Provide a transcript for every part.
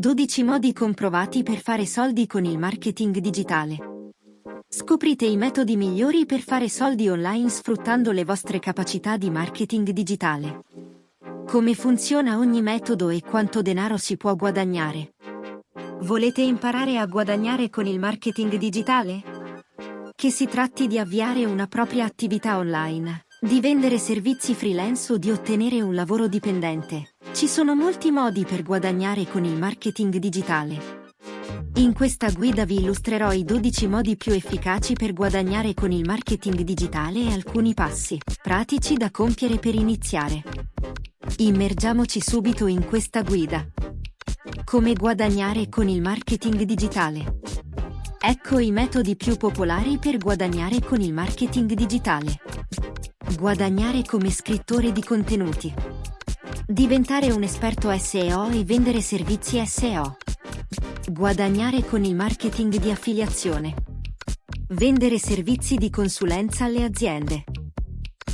12 modi comprovati per fare soldi con il marketing digitale. Scoprite i metodi migliori per fare soldi online sfruttando le vostre capacità di marketing digitale. Come funziona ogni metodo e quanto denaro si può guadagnare. Volete imparare a guadagnare con il marketing digitale? Che si tratti di avviare una propria attività online, di vendere servizi freelance o di ottenere un lavoro dipendente. Ci sono molti modi per guadagnare con il marketing digitale. In questa guida vi illustrerò i 12 modi più efficaci per guadagnare con il marketing digitale e alcuni passi pratici da compiere per iniziare. Immergiamoci subito in questa guida. Come guadagnare con il marketing digitale. Ecco i metodi più popolari per guadagnare con il marketing digitale. Guadagnare come scrittore di contenuti. Diventare un esperto SEO e vendere servizi SEO. Guadagnare con il marketing di affiliazione. Vendere servizi di consulenza alle aziende.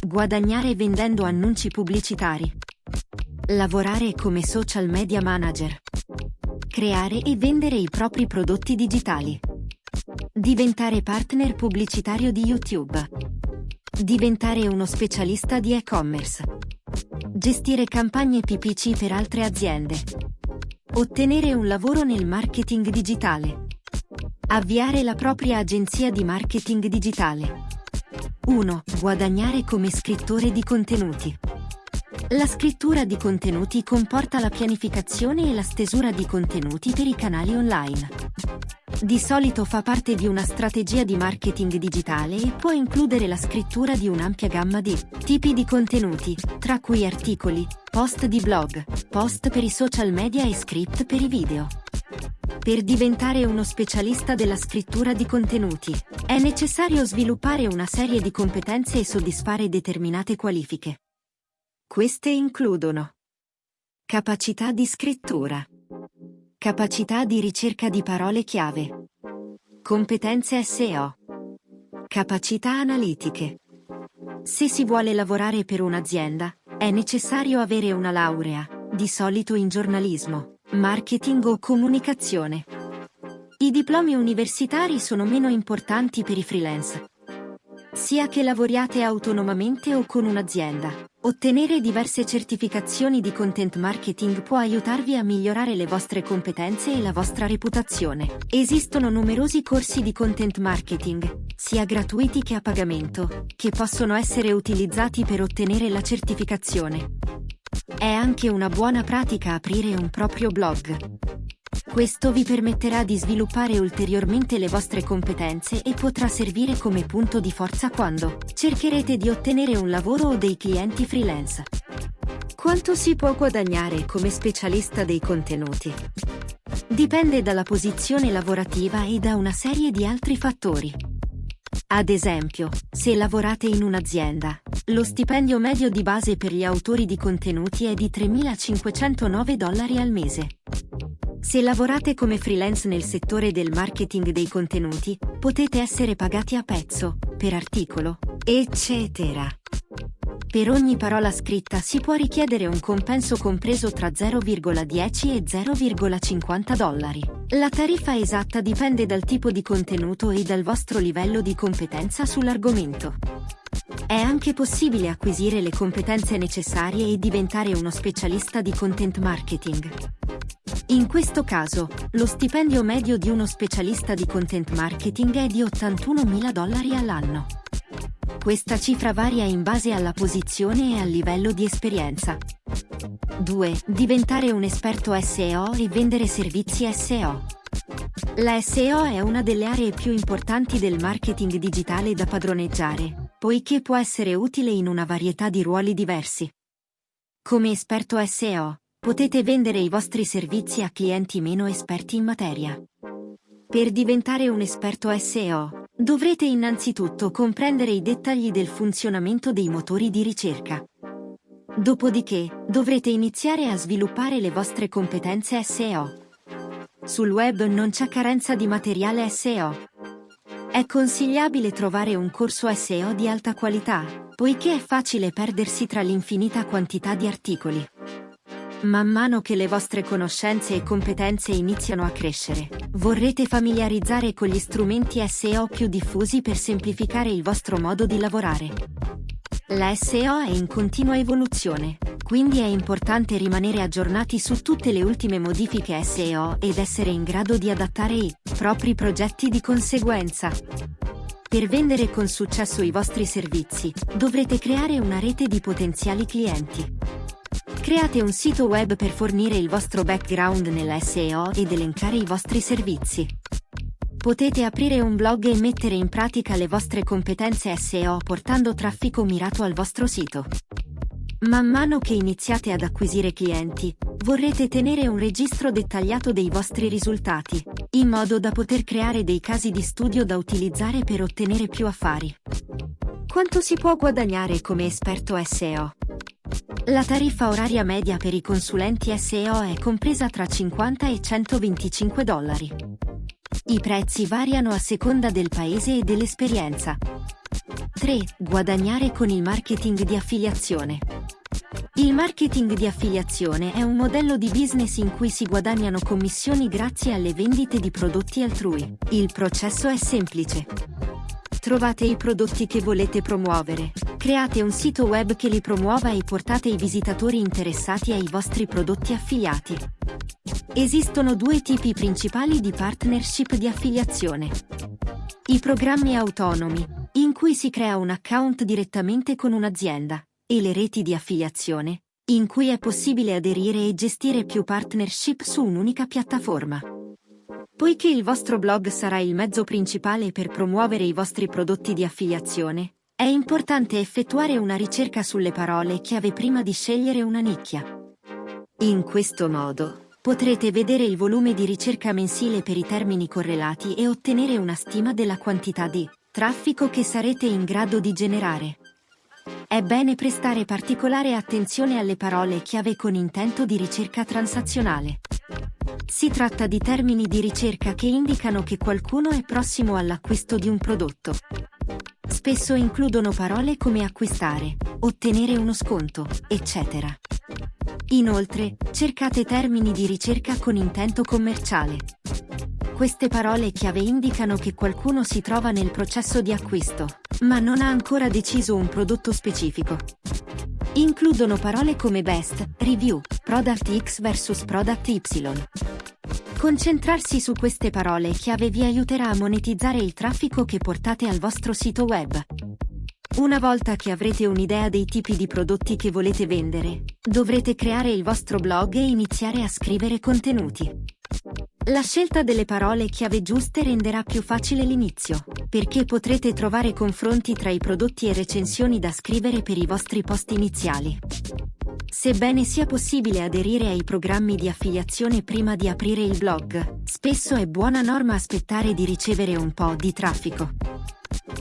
Guadagnare vendendo annunci pubblicitari. Lavorare come social media manager. Creare e vendere i propri prodotti digitali. Diventare partner pubblicitario di YouTube. Diventare uno specialista di e-commerce. Gestire campagne PPC per altre aziende. Ottenere un lavoro nel marketing digitale. Avviare la propria agenzia di marketing digitale. 1. Guadagnare come scrittore di contenuti. La scrittura di contenuti comporta la pianificazione e la stesura di contenuti per i canali online. Di solito fa parte di una strategia di marketing digitale e può includere la scrittura di un'ampia gamma di tipi di contenuti, tra cui articoli, post di blog, post per i social media e script per i video. Per diventare uno specialista della scrittura di contenuti, è necessario sviluppare una serie di competenze e soddisfare determinate qualifiche. Queste includono capacità di scrittura, capacità di ricerca di parole chiave, competenze SEO, capacità analitiche. Se si vuole lavorare per un'azienda, è necessario avere una laurea, di solito in giornalismo, marketing o comunicazione. I diplomi universitari sono meno importanti per i freelance. Sia che lavoriate autonomamente o con un'azienda, ottenere diverse certificazioni di content marketing può aiutarvi a migliorare le vostre competenze e la vostra reputazione. Esistono numerosi corsi di content marketing, sia gratuiti che a pagamento, che possono essere utilizzati per ottenere la certificazione. È anche una buona pratica aprire un proprio blog. Questo vi permetterà di sviluppare ulteriormente le vostre competenze e potrà servire come punto di forza quando cercherete di ottenere un lavoro o dei clienti freelance. Quanto si può guadagnare come specialista dei contenuti? Dipende dalla posizione lavorativa e da una serie di altri fattori. Ad esempio, se lavorate in un'azienda, lo stipendio medio di base per gli autori di contenuti è di 3.509 dollari al mese. Se lavorate come freelance nel settore del marketing dei contenuti, potete essere pagati a pezzo, per articolo, eccetera. Per ogni parola scritta si può richiedere un compenso compreso tra 0,10 e 0,50 dollari. La tariffa esatta dipende dal tipo di contenuto e dal vostro livello di competenza sull'argomento. È anche possibile acquisire le competenze necessarie e diventare uno specialista di content marketing. In questo caso, lo stipendio medio di uno specialista di content marketing è di 81.000 dollari all'anno. Questa cifra varia in base alla posizione e al livello di esperienza. 2. Diventare un esperto SEO e vendere servizi SEO. La SEO è una delle aree più importanti del marketing digitale da padroneggiare, poiché può essere utile in una varietà di ruoli diversi. Come esperto SEO, potete vendere i vostri servizi a clienti meno esperti in materia. Per diventare un esperto SEO, dovrete innanzitutto comprendere i dettagli del funzionamento dei motori di ricerca. Dopodiché, dovrete iniziare a sviluppare le vostre competenze SEO. Sul web non c'è carenza di materiale SEO. È consigliabile trovare un corso SEO di alta qualità, poiché è facile perdersi tra l'infinita quantità di articoli. Man mano che le vostre conoscenze e competenze iniziano a crescere, vorrete familiarizzare con gli strumenti SEO più diffusi per semplificare il vostro modo di lavorare. La SEO è in continua evoluzione, quindi è importante rimanere aggiornati su tutte le ultime modifiche SEO ed essere in grado di adattare i propri progetti di conseguenza. Per vendere con successo i vostri servizi, dovrete creare una rete di potenziali clienti. Create un sito web per fornire il vostro background nella SEO ed elencare i vostri servizi. Potete aprire un blog e mettere in pratica le vostre competenze SEO portando traffico mirato al vostro sito. Man mano che iniziate ad acquisire clienti, vorrete tenere un registro dettagliato dei vostri risultati, in modo da poter creare dei casi di studio da utilizzare per ottenere più affari. Quanto si può guadagnare come esperto SEO? La tariffa oraria media per i consulenti SEO è compresa tra 50 e 125 dollari. I prezzi variano a seconda del paese e dell'esperienza. 3. Guadagnare con il marketing di affiliazione. Il marketing di affiliazione è un modello di business in cui si guadagnano commissioni grazie alle vendite di prodotti altrui. Il processo è semplice. Trovate i prodotti che volete promuovere. Create un sito web che li promuova e portate i visitatori interessati ai vostri prodotti affiliati. Esistono due tipi principali di partnership di affiliazione. I programmi autonomi, in cui si crea un account direttamente con un'azienda, e le reti di affiliazione, in cui è possibile aderire e gestire più partnership su un'unica piattaforma. Poiché il vostro blog sarà il mezzo principale per promuovere i vostri prodotti di affiliazione, è importante effettuare una ricerca sulle parole chiave prima di scegliere una nicchia. In questo modo, potrete vedere il volume di ricerca mensile per i termini correlati e ottenere una stima della quantità di traffico che sarete in grado di generare. È bene prestare particolare attenzione alle parole chiave con intento di ricerca transazionale. Si tratta di termini di ricerca che indicano che qualcuno è prossimo all'acquisto di un prodotto. Spesso includono parole come acquistare, ottenere uno sconto, eccetera. Inoltre, cercate termini di ricerca con intento commerciale. Queste parole chiave indicano che qualcuno si trova nel processo di acquisto, ma non ha ancora deciso un prodotto specifico. Includono parole come best, review, product X vs product Y. Concentrarsi su queste parole chiave vi aiuterà a monetizzare il traffico che portate al vostro sito web. Una volta che avrete un'idea dei tipi di prodotti che volete vendere, dovrete creare il vostro blog e iniziare a scrivere contenuti. La scelta delle parole chiave giuste renderà più facile l'inizio, perché potrete trovare confronti tra i prodotti e recensioni da scrivere per i vostri post iniziali. Sebbene sia possibile aderire ai programmi di affiliazione prima di aprire il blog, spesso è buona norma aspettare di ricevere un po' di traffico.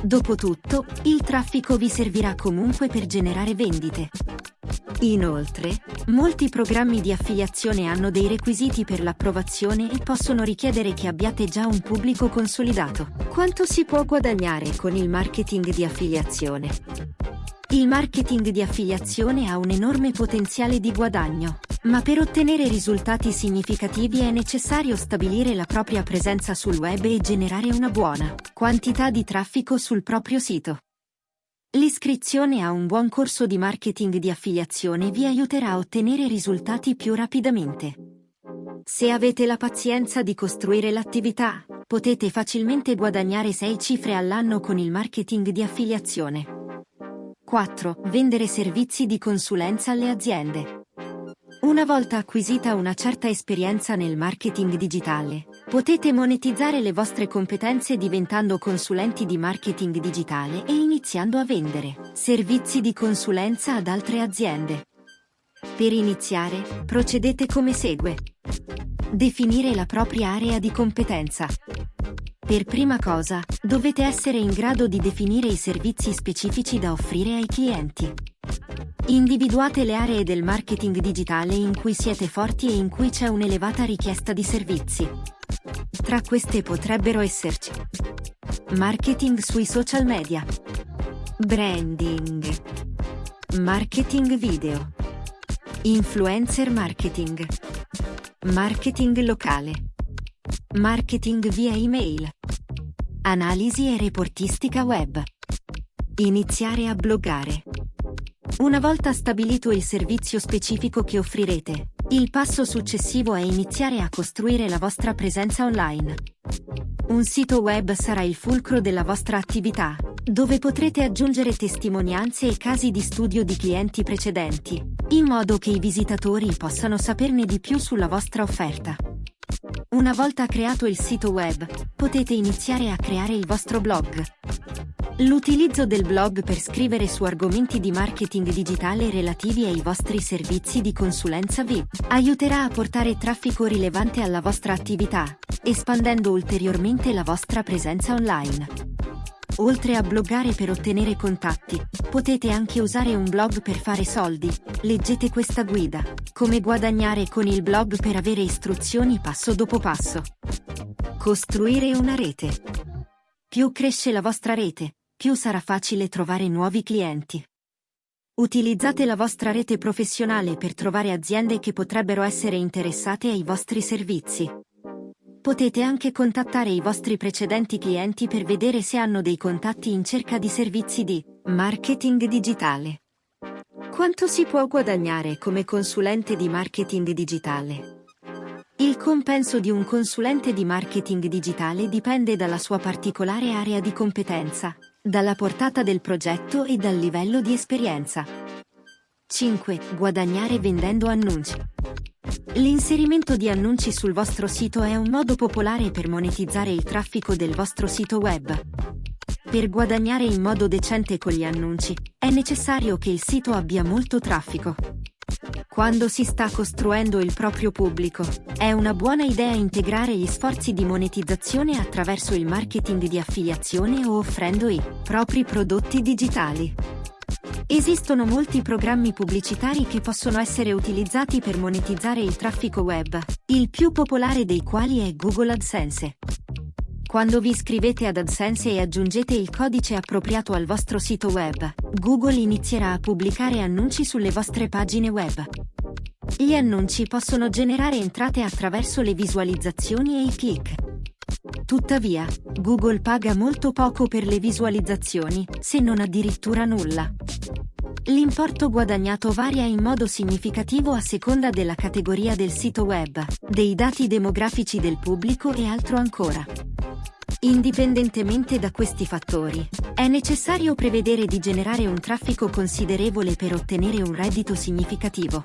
Dopotutto, il traffico vi servirà comunque per generare vendite. Inoltre, molti programmi di affiliazione hanno dei requisiti per l'approvazione e possono richiedere che abbiate già un pubblico consolidato. Quanto si può guadagnare con il marketing di affiliazione? Il marketing di affiliazione ha un enorme potenziale di guadagno, ma per ottenere risultati significativi è necessario stabilire la propria presenza sul web e generare una buona quantità di traffico sul proprio sito. L'iscrizione a un buon corso di marketing di affiliazione vi aiuterà a ottenere risultati più rapidamente. Se avete la pazienza di costruire l'attività, potete facilmente guadagnare 6 cifre all'anno con il marketing di affiliazione. 4. Vendere servizi di consulenza alle aziende. Una volta acquisita una certa esperienza nel marketing digitale, potete monetizzare le vostre competenze diventando consulenti di marketing digitale e iniziando a vendere servizi di consulenza ad altre aziende. Per iniziare, procedete come segue. Definire la propria area di competenza. Per prima cosa, dovete essere in grado di definire i servizi specifici da offrire ai clienti. Individuate le aree del marketing digitale in cui siete forti e in cui c'è un'elevata richiesta di servizi. Tra queste potrebbero esserci marketing sui social media, branding, marketing video, Influencer marketing. Marketing locale. Marketing via email. Analisi e reportistica web. Iniziare a bloggare. Una volta stabilito il servizio specifico che offrirete, il passo successivo è iniziare a costruire la vostra presenza online. Un sito web sarà il fulcro della vostra attività, dove potrete aggiungere testimonianze e casi di studio di clienti precedenti, in modo che i visitatori possano saperne di più sulla vostra offerta. Una volta creato il sito web, potete iniziare a creare il vostro blog. L'utilizzo del blog per scrivere su argomenti di marketing digitale relativi ai vostri servizi di consulenza VIP aiuterà a portare traffico rilevante alla vostra attività, espandendo ulteriormente la vostra presenza online. Oltre a bloggare per ottenere contatti, potete anche usare un blog per fare soldi. Leggete questa guida. Come guadagnare con il blog per avere istruzioni passo dopo passo. Costruire una rete. Più cresce la vostra rete, più sarà facile trovare nuovi clienti. Utilizzate la vostra rete professionale per trovare aziende che potrebbero essere interessate ai vostri servizi. Potete anche contattare i vostri precedenti clienti per vedere se hanno dei contatti in cerca di servizi di marketing digitale. Quanto si può guadagnare come consulente di marketing digitale? Il compenso di un consulente di marketing digitale dipende dalla sua particolare area di competenza, dalla portata del progetto e dal livello di esperienza. 5. Guadagnare vendendo annunci. L'inserimento di annunci sul vostro sito è un modo popolare per monetizzare il traffico del vostro sito web. Per guadagnare in modo decente con gli annunci, è necessario che il sito abbia molto traffico. Quando si sta costruendo il proprio pubblico, è una buona idea integrare gli sforzi di monetizzazione attraverso il marketing di affiliazione o offrendo i propri prodotti digitali. Esistono molti programmi pubblicitari che possono essere utilizzati per monetizzare il traffico web, il più popolare dei quali è Google AdSense. Quando vi iscrivete ad AdSense e aggiungete il codice appropriato al vostro sito web, Google inizierà a pubblicare annunci sulle vostre pagine web. Gli annunci possono generare entrate attraverso le visualizzazioni e i click. Tuttavia, Google paga molto poco per le visualizzazioni, se non addirittura nulla. L'importo guadagnato varia in modo significativo a seconda della categoria del sito web, dei dati demografici del pubblico e altro ancora. Indipendentemente da questi fattori, è necessario prevedere di generare un traffico considerevole per ottenere un reddito significativo.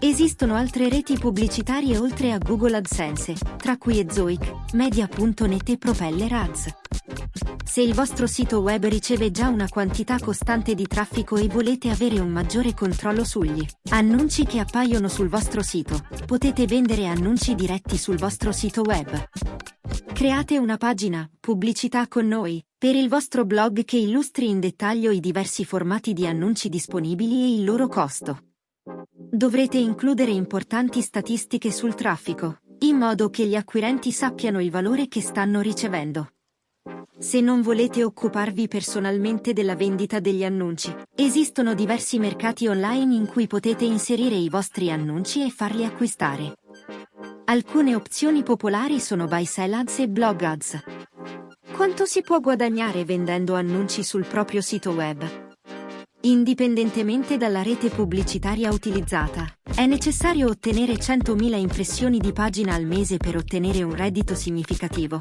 Esistono altre reti pubblicitarie oltre a Google AdSense, tra cui Ezoic, Media.net e Propeller Ads. Se il vostro sito web riceve già una quantità costante di traffico e volete avere un maggiore controllo sugli annunci che appaiono sul vostro sito, potete vendere annunci diretti sul vostro sito web. Create una pagina, pubblicità con noi, per il vostro blog che illustri in dettaglio i diversi formati di annunci disponibili e il loro costo. Dovrete includere importanti statistiche sul traffico, in modo che gli acquirenti sappiano il valore che stanno ricevendo. Se non volete occuparvi personalmente della vendita degli annunci, esistono diversi mercati online in cui potete inserire i vostri annunci e farli acquistare. Alcune opzioni popolari sono Buy Sell Ads e Blog Ads. Quanto si può guadagnare vendendo annunci sul proprio sito web? Indipendentemente dalla rete pubblicitaria utilizzata, è necessario ottenere 100.000 impressioni di pagina al mese per ottenere un reddito significativo.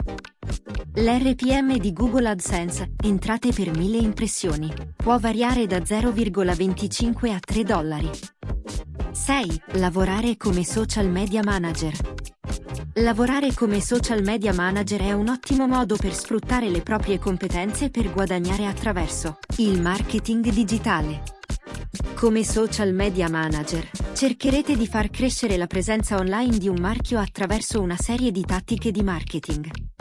L'RPM di Google AdSense, entrate per 1000 impressioni, può variare da 0,25 a 3 dollari. 6. Lavorare come social media manager. Lavorare come social media manager è un ottimo modo per sfruttare le proprie competenze per guadagnare attraverso il marketing digitale. Come social media manager, cercherete di far crescere la presenza online di un marchio attraverso una serie di tattiche di marketing.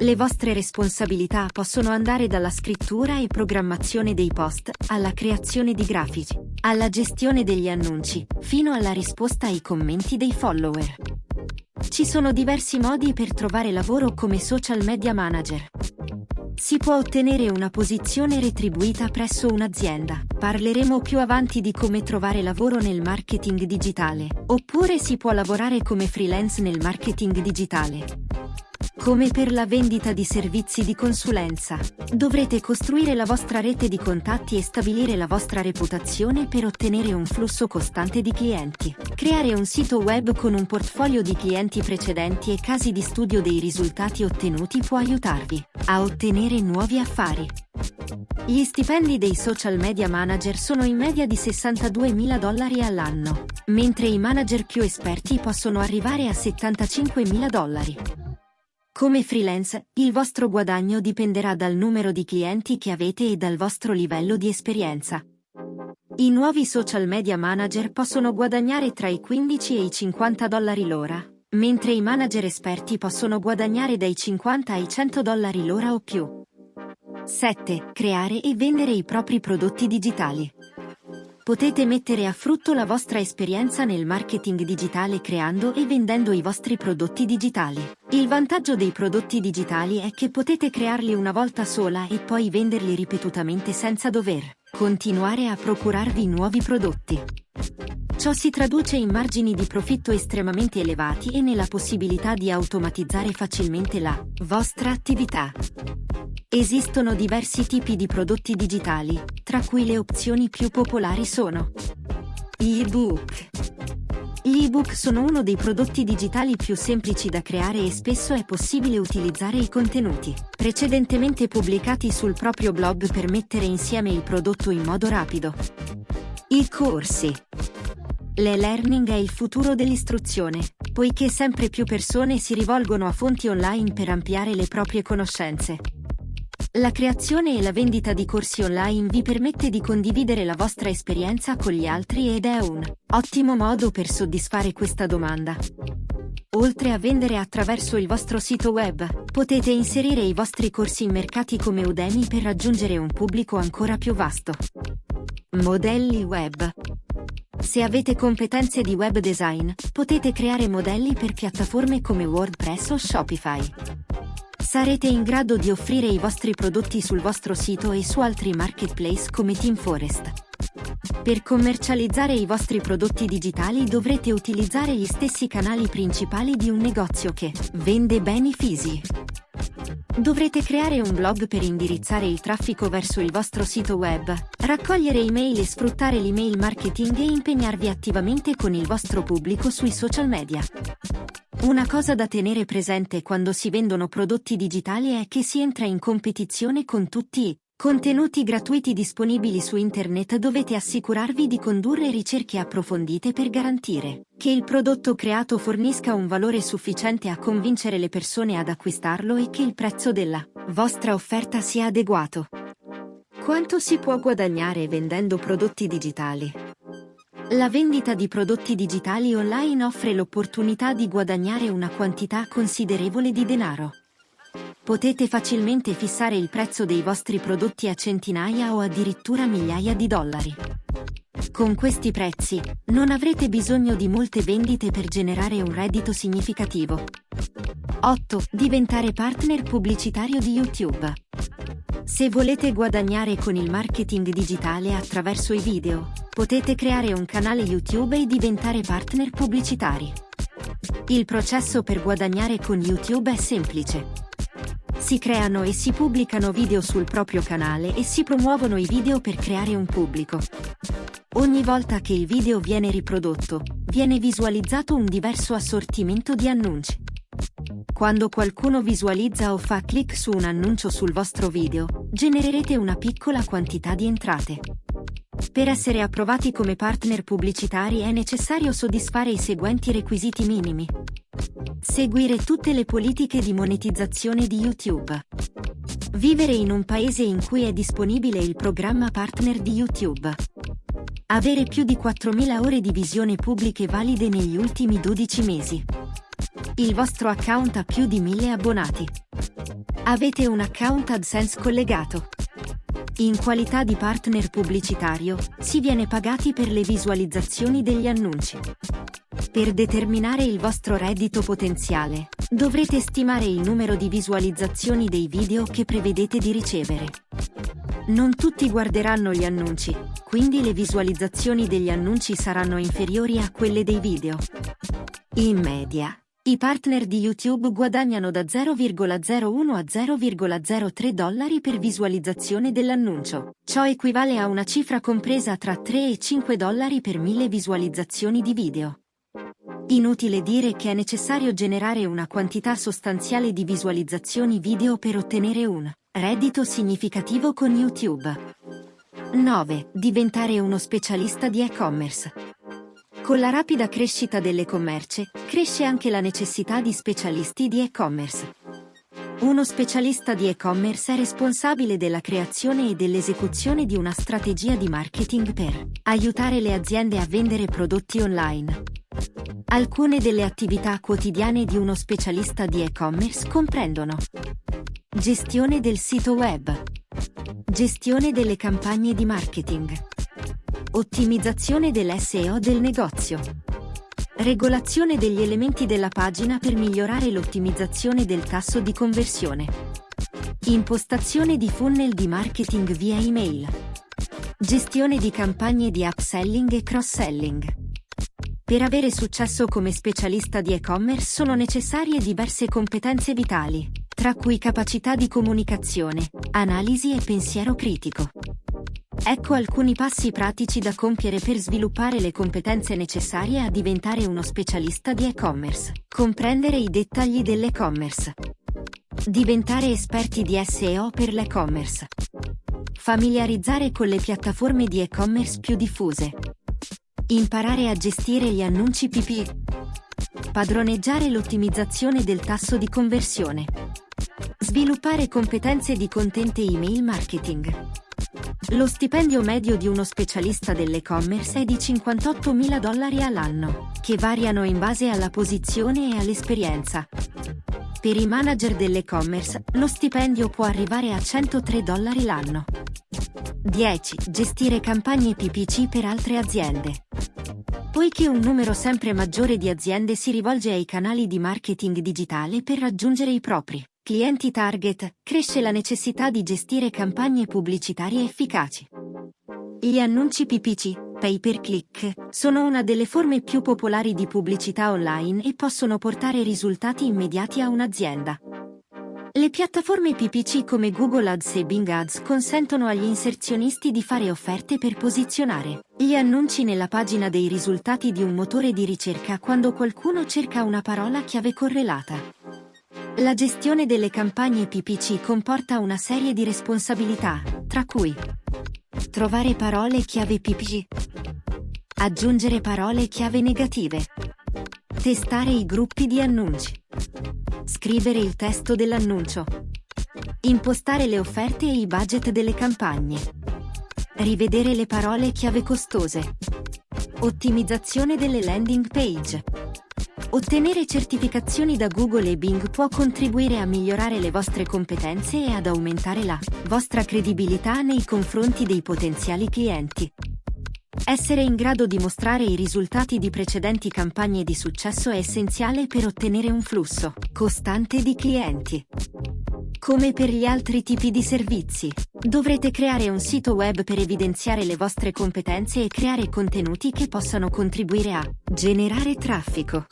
Le vostre responsabilità possono andare dalla scrittura e programmazione dei post, alla creazione di grafici, alla gestione degli annunci, fino alla risposta ai commenti dei follower. Ci sono diversi modi per trovare lavoro come social media manager. si può ottenere una posizione retribuita presso un'azienda. Parleremo più avanti di come trovare lavoro nel marketing digitale, oppure si può lavorare come freelance nel marketing digitale. Come per la vendita di servizi di consulenza, dovrete costruire la vostra rete di contatti e stabilire la vostra reputazione per ottenere un flusso costante di clienti. Creare un sito web con un portfolio di clienti precedenti e casi di studio dei risultati ottenuti può aiutarvi a ottenere nuovi affari. Gli stipendi dei social media manager sono in media di 62.000 dollari all'anno, mentre i manager più esperti possono arrivare a 75.000 dollari. Come freelance, il vostro guadagno dipenderà dal numero di clienti che avete e dal vostro livello di esperienza. I nuovi social media manager possono guadagnare tra i 15 e i 50 dollari l'ora, mentre i manager esperti possono guadagnare dai 50 ai 100 dollari l'ora o più. 7. Creare e vendere i propri prodotti digitali. Potete mettere a frutto la vostra esperienza nel marketing digitale creando e vendendo i vostri prodotti digitali. Il vantaggio dei prodotti digitali è che potete crearli una volta sola e poi venderli ripetutamente senza dover continuare a procurarvi nuovi prodotti. Ciò si traduce in margini di profitto estremamente elevati e nella possibilità di automatizzare facilmente la vostra attività. Esistono diversi tipi di prodotti digitali, tra cui le opzioni più popolari sono gli ebook. Gli ebook sono uno dei prodotti digitali più semplici da creare e spesso è possibile utilizzare i contenuti precedentemente pubblicati sul proprio blog per mettere insieme il prodotto in modo rapido. I corsi. L'e-learning è il futuro dell'istruzione, poiché sempre più persone si rivolgono a fonti online per ampliare le proprie conoscenze. La creazione e la vendita di corsi online vi permette di condividere la vostra esperienza con gli altri ed è un ottimo modo per soddisfare questa domanda. Oltre a vendere attraverso il vostro sito web, potete inserire i vostri corsi in mercati come Udemy per raggiungere un pubblico ancora più vasto. Modelli web. Se avete competenze di web design, potete creare modelli per piattaforme come WordPress o Shopify. Sarete in grado di offrire i vostri prodotti sul vostro sito e su altri marketplace come TeamForest. Per commercializzare i vostri prodotti digitali dovrete utilizzare gli stessi canali principali di un negozio che vende beni fisici. Dovrete creare un blog per indirizzare il traffico verso il vostro sito web, raccogliere email e sfruttare l'email marketing e impegnarvi attivamente con il vostro pubblico sui social media. Una cosa da tenere presente quando si vendono prodotti digitali è che si entra in competizione con tutti contenuti gratuiti disponibili su internet dovete assicurarvi di condurre ricerche approfondite per garantire che il prodotto creato fornisca un valore sufficiente a convincere le persone ad acquistarlo e che il prezzo della vostra offerta sia adeguato. Quanto si può guadagnare vendendo prodotti digitali? La vendita di prodotti digitali online offre l'opportunità di guadagnare una quantità considerevole di denaro. Potete facilmente fissare il prezzo dei vostri prodotti a centinaia o addirittura migliaia di dollari. Con questi prezzi, non avrete bisogno di molte vendite per generare un reddito significativo. 8. Diventare partner pubblicitario di YouTube. Se volete guadagnare con il marketing digitale attraverso i video, potete creare un canale YouTube e diventare partner pubblicitari. Il processo per guadagnare con YouTube è semplice. Si creano e si pubblicano video sul proprio canale e si promuovono i video per creare un pubblico. Ogni volta che il video viene riprodotto, viene visualizzato un diverso assortimento di annunci. Quando qualcuno visualizza o fa clic su un annuncio sul vostro video, genererete una piccola quantità di entrate. Per essere approvati come partner pubblicitari è necessario soddisfare i seguenti requisiti minimi. Seguire tutte le politiche di monetizzazione di YouTube. Vivere in un paese in cui è disponibile il programma partner di YouTube. Avere più di 4.000 ore di visione pubbliche valide negli ultimi 12 mesi. Il vostro account ha più di 1000 abbonati. Avete un account AdSense collegato. In qualità di partner pubblicitario, si viene pagati per le visualizzazioni degli annunci. Per determinare il vostro reddito potenziale, Dovrete stimare il numero di visualizzazioni dei video che prevedete di ricevere. Non tutti guarderanno gli annunci, quindi le visualizzazioni degli annunci saranno inferiori a quelle dei video. In media, i partner di YouTube guadagnano da 0,01 a 0,03 dollari per visualizzazione dell'annuncio. Ciò equivale a una cifra compresa tra 3 e 5 dollari per mille visualizzazioni di video. Inutile dire che è necessario generare una quantità sostanziale di visualizzazioni video per ottenere un reddito significativo con YouTube. 9. Diventare uno specialista di e-commerce. Con la rapida crescita delle commerce, cresce anche la necessità di specialisti di e-commerce. Uno specialista di e-commerce è responsabile della creazione e dell'esecuzione di una strategia di marketing per aiutare le aziende a vendere prodotti online. Alcune delle attività quotidiane di uno specialista di e-commerce comprendono Gestione del sito web Gestione delle campagne di marketing Ottimizzazione dell'SEO del negozio. Regolazione degli elementi della pagina per migliorare l'ottimizzazione del tasso di conversione. Impostazione di funnel di marketing via email. Gestione di campagne di upselling e cross-selling. Per avere successo come specialista di e-commerce sono necessarie diverse competenze vitali, tra cui capacità di comunicazione, analisi e pensiero critico. Ecco alcuni passi pratici da compiere per sviluppare le competenze necessarie a diventare uno specialista di e-commerce. Comprendere i dettagli dell'e-commerce. Diventare esperti di SEO per l'e-commerce. Familiarizzare con le piattaforme di e-commerce più diffuse. Imparare a gestire gli annunci PP. Padroneggiare l'ottimizzazione del tasso di conversione. Sviluppare competenze di content email marketing. Lo stipendio medio di uno specialista dell'e-commerce è di 58.000 dollari all'anno, che variano in base alla posizione e all'esperienza. Per i manager dell'e-commerce, lo stipendio può arrivare a 103 dollari l'anno. 10. Gestire campagne PPC per altre aziende. Poiché un numero sempre maggiore di aziende si rivolge ai canali di marketing digitale per raggiungere i propri clienti target, cresce la necessità di gestire campagne pubblicitarie efficaci. Gli annunci PPC, pay per click, sono una delle forme più popolari di pubblicità online e possono portare risultati immediati a un'azienda. Le piattaforme PPC come Google Ads e Bing Ads consentono agli inserzionisti di fare offerte per posizionare gli annunci nella pagina dei risultati di un motore di ricerca quando qualcuno cerca una parola chiave correlata. La gestione delle campagne PPC comporta una serie di responsabilità, tra cui trovare parole chiave PPC, aggiungere parole chiave negative, testare i gruppi di annunci, scrivere il testo dell'annuncio, impostare le offerte e i budget delle campagne, rivedere le parole chiave costose, ottimizzazione delle landing page. Ottenere certificazioni da Google e Bing può contribuire a migliorare le vostre competenze e ad aumentare la vostra credibilità nei confronti dei potenziali clienti. Essere in grado di mostrare i risultati di precedenti campagne di successo è essenziale per ottenere un flusso costante di clienti. Come per gli altri tipi di servizi, dovrete creare un sito web per evidenziare le vostre competenze e creare contenuti che possano contribuire a generare traffico.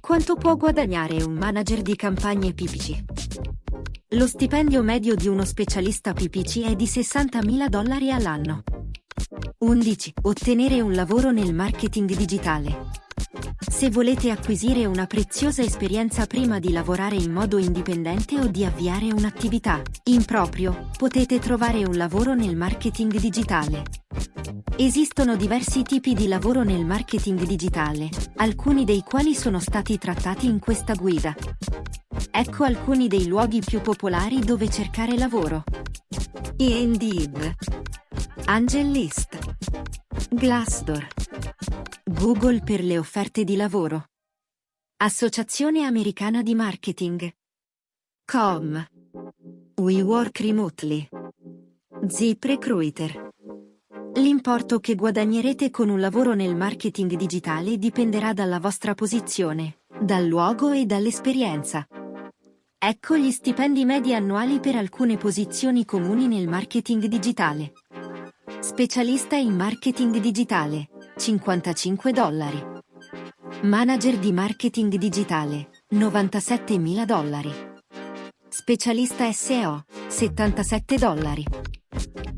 Quanto può guadagnare un manager di campagne PPC? Lo stipendio medio di uno specialista PPC è di 60.000 dollari all'anno. 11. Ottenere un lavoro nel marketing digitale. Se volete acquisire una preziosa esperienza prima di lavorare in modo indipendente o di avviare un'attività in proprio, potete trovare un lavoro nel marketing digitale. Esistono diversi tipi di lavoro nel marketing digitale, alcuni dei quali sono stati trattati in questa guida. Ecco alcuni dei luoghi più popolari dove cercare lavoro. Indeed Angel List Glassdoor Google per le offerte di lavoro. Associazione Americana di Marketing. Com. We Work Remotely. Zip Recruiter. L'importo che guadagnerete con un lavoro nel marketing digitale dipenderà dalla vostra posizione, dal luogo e dall'esperienza. Ecco gli stipendi medi annuali per alcune posizioni comuni nel marketing digitale. Specialista in marketing digitale, 55 dollari. Manager di marketing digitale, 97.000 dollari. Specialista SEO, 77 dollari.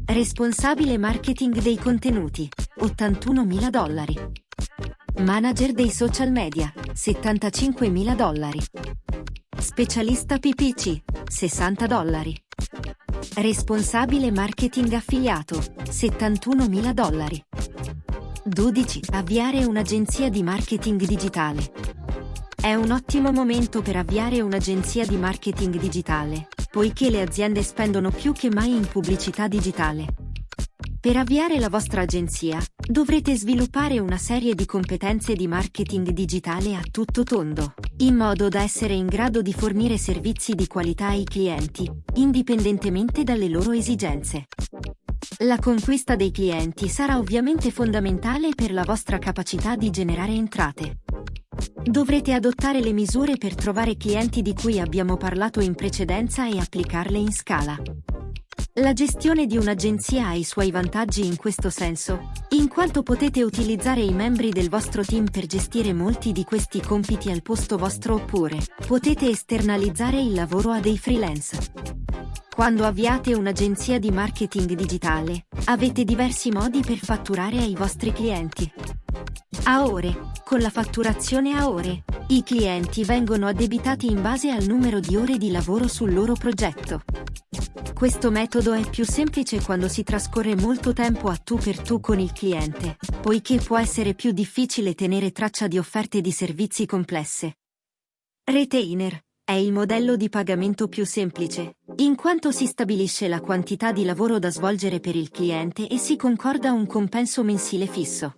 Responsabile marketing dei contenuti, 81.000 dollari. Manager dei social media, 75.000 dollari. Specialista PPC, 60 dollari. Responsabile marketing affiliato, 71.000 dollari. 12. Avviare un'agenzia di marketing digitale. È un ottimo momento per avviare un'agenzia di marketing digitale, poiché le aziende spendono più che mai in pubblicità digitale. Per avviare la vostra agenzia, dovrete sviluppare una serie di competenze di marketing digitale a tutto tondo, in modo da essere in grado di fornire servizi di qualità ai clienti, indipendentemente dalle loro esigenze. La conquista dei clienti sarà ovviamente fondamentale per la vostra capacità di generare entrate. Dovrete adottare le misure per trovare clienti di cui abbiamo parlato in precedenza e applicarle in scala. La gestione di un'agenzia ha i suoi vantaggi in questo senso, in quanto potete utilizzare i membri del vostro team per gestire molti di questi compiti al posto vostro oppure potete esternalizzare il lavoro a dei freelance. Quando avviate un'agenzia di marketing digitale, avete diversi modi per fatturare ai vostri clienti. A ore. Con la fatturazione a ore, i clienti vengono addebitati in base al numero di ore di lavoro sul loro progetto. Questo metodo è più semplice quando si trascorre molto tempo a tu per tu con il cliente, poiché può essere più difficile tenere traccia di offerte di servizi complesse. Retainer è il modello di pagamento più semplice, in quanto si stabilisce la quantità di lavoro da svolgere per il cliente e si concorda un compenso mensile fisso.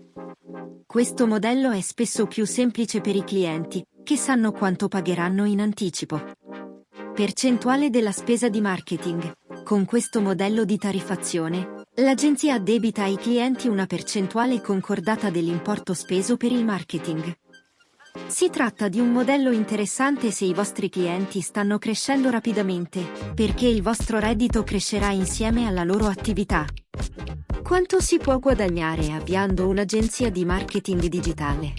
Questo modello è spesso più semplice per i clienti, che sanno quanto pagheranno in anticipo. Percentuale della spesa di marketing. Con questo modello di tariffazione, l'agenzia addebita ai clienti una percentuale concordata dell'importo speso per il marketing. Si tratta di un modello interessante se i vostri clienti stanno crescendo rapidamente, perché il vostro reddito crescerà insieme alla loro attività. Quanto si può guadagnare avviando un'agenzia di marketing digitale?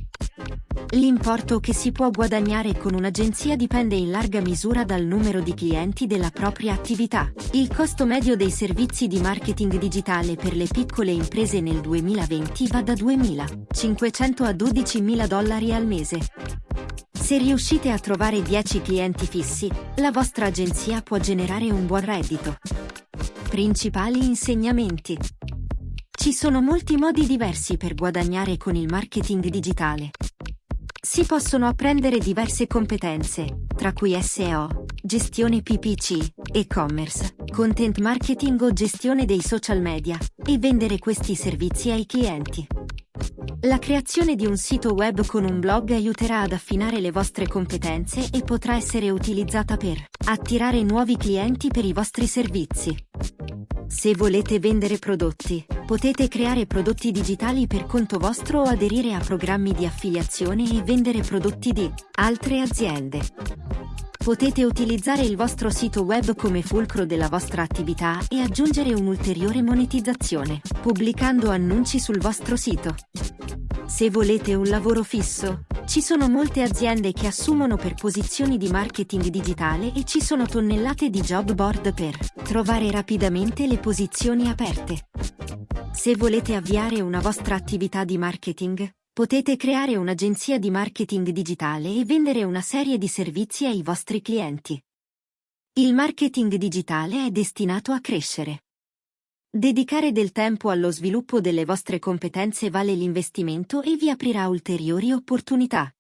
L'importo che si può guadagnare con un'agenzia dipende in larga misura dal numero di clienti della propria attività. Il costo medio dei servizi di marketing digitale per le piccole imprese nel 2020 va da 2.500 a 12.000 dollari al mese. Se riuscite a trovare 10 clienti fissi, la vostra agenzia può generare un buon reddito. Principali insegnamenti. Ci sono molti modi diversi per guadagnare con il marketing digitale. Si possono apprendere diverse competenze, tra cui SEO, gestione PPC, e-commerce, content marketing o gestione dei social media, e vendere questi servizi ai clienti. La creazione di un sito web con un blog aiuterà ad affinare le vostre competenze e potrà essere utilizzata per attirare nuovi clienti per i vostri servizi. Se volete vendere prodotti, potete creare prodotti digitali per conto vostro o aderire a programmi di affiliazione e vendere prodotti di altre aziende. Potete utilizzare il vostro sito web come fulcro della vostra attività e aggiungere un'ulteriore monetizzazione, pubblicando annunci sul vostro sito. Se volete un lavoro fisso, ci sono molte aziende che assumono per posizioni di marketing digitale e ci sono tonnellate di job board per trovare rapidamente le posizioni aperte. Se volete avviare una vostra attività di marketing, potete creare un'agenzia di marketing digitale e vendere una serie di servizi ai vostri clienti. Il marketing digitale è destinato a crescere. Dedicare del tempo allo sviluppo delle vostre competenze vale l'investimento e vi aprirà ulteriori opportunità.